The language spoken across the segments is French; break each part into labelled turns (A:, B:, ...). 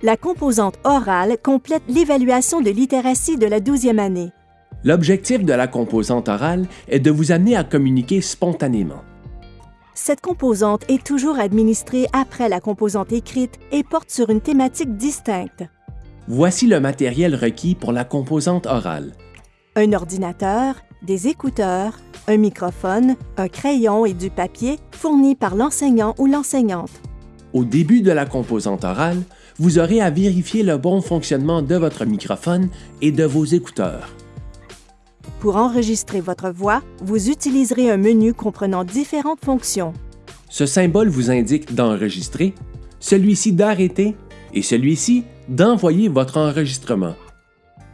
A: La composante orale complète l'évaluation de littératie de la 12e année.
B: L'objectif de la composante orale est de vous amener à communiquer spontanément.
A: Cette composante est toujours administrée après la composante écrite et porte sur une thématique distincte.
B: Voici le matériel requis pour la composante orale.
A: Un ordinateur, des écouteurs, un microphone, un crayon et du papier fournis par l'enseignant ou l'enseignante.
B: Au début de la composante orale, vous aurez à vérifier le bon fonctionnement de votre microphone et de vos écouteurs.
A: Pour enregistrer votre voix, vous utiliserez un menu comprenant différentes fonctions.
B: Ce symbole vous indique d'enregistrer, celui-ci d'arrêter et celui-ci d'envoyer votre enregistrement.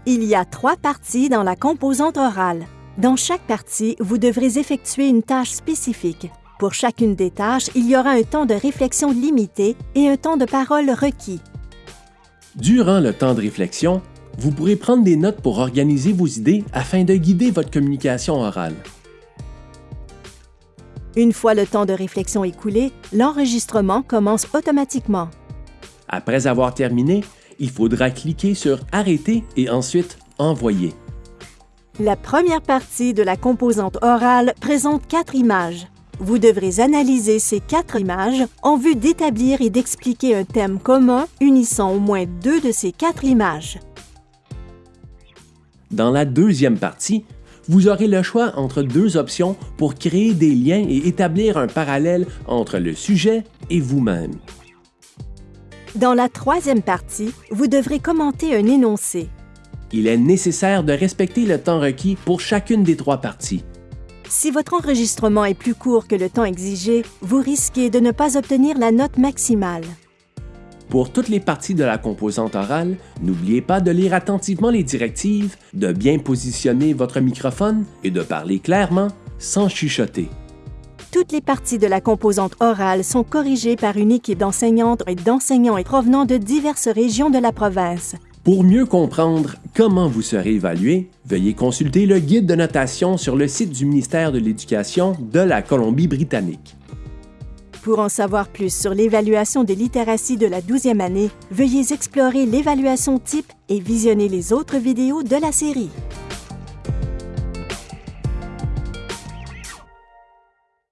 A: Il y a trois parties dans la composante orale. Dans chaque partie, vous devrez effectuer une tâche spécifique. Pour chacune des tâches, il y aura un temps de réflexion limité et un temps de parole requis.
B: Durant le temps de réflexion, vous pourrez prendre des notes pour organiser vos idées afin de guider votre communication orale.
A: Une fois le temps de réflexion écoulé, l'enregistrement commence automatiquement.
B: Après avoir terminé, il faudra cliquer sur Arrêter et ensuite Envoyer.
A: La première partie de la composante orale présente quatre images. Vous devrez analyser ces quatre images en vue d'établir et d'expliquer un thème commun unissant au moins deux de ces quatre images.
B: Dans la deuxième partie, vous aurez le choix entre deux options pour créer des liens et établir un parallèle entre le sujet et vous-même.
A: Dans la troisième partie, vous devrez commenter un énoncé.
B: Il est nécessaire de respecter le temps requis pour chacune des trois parties.
A: Si votre enregistrement est plus court que le temps exigé, vous risquez de ne pas obtenir la note maximale.
B: Pour toutes les parties de la composante orale, n'oubliez pas de lire attentivement les directives, de bien positionner votre microphone et de parler clairement sans chuchoter.
A: Toutes les parties de la composante orale sont corrigées par une équipe d'enseignantes et d'enseignants provenant de diverses régions de la province.
B: Pour mieux comprendre comment vous serez évalué, veuillez consulter le guide de notation sur le site du ministère de l'Éducation de la Colombie-Britannique.
A: Pour en savoir plus sur l'évaluation des littératies de la 12e année, veuillez explorer l'évaluation type et visionner les autres vidéos de la série.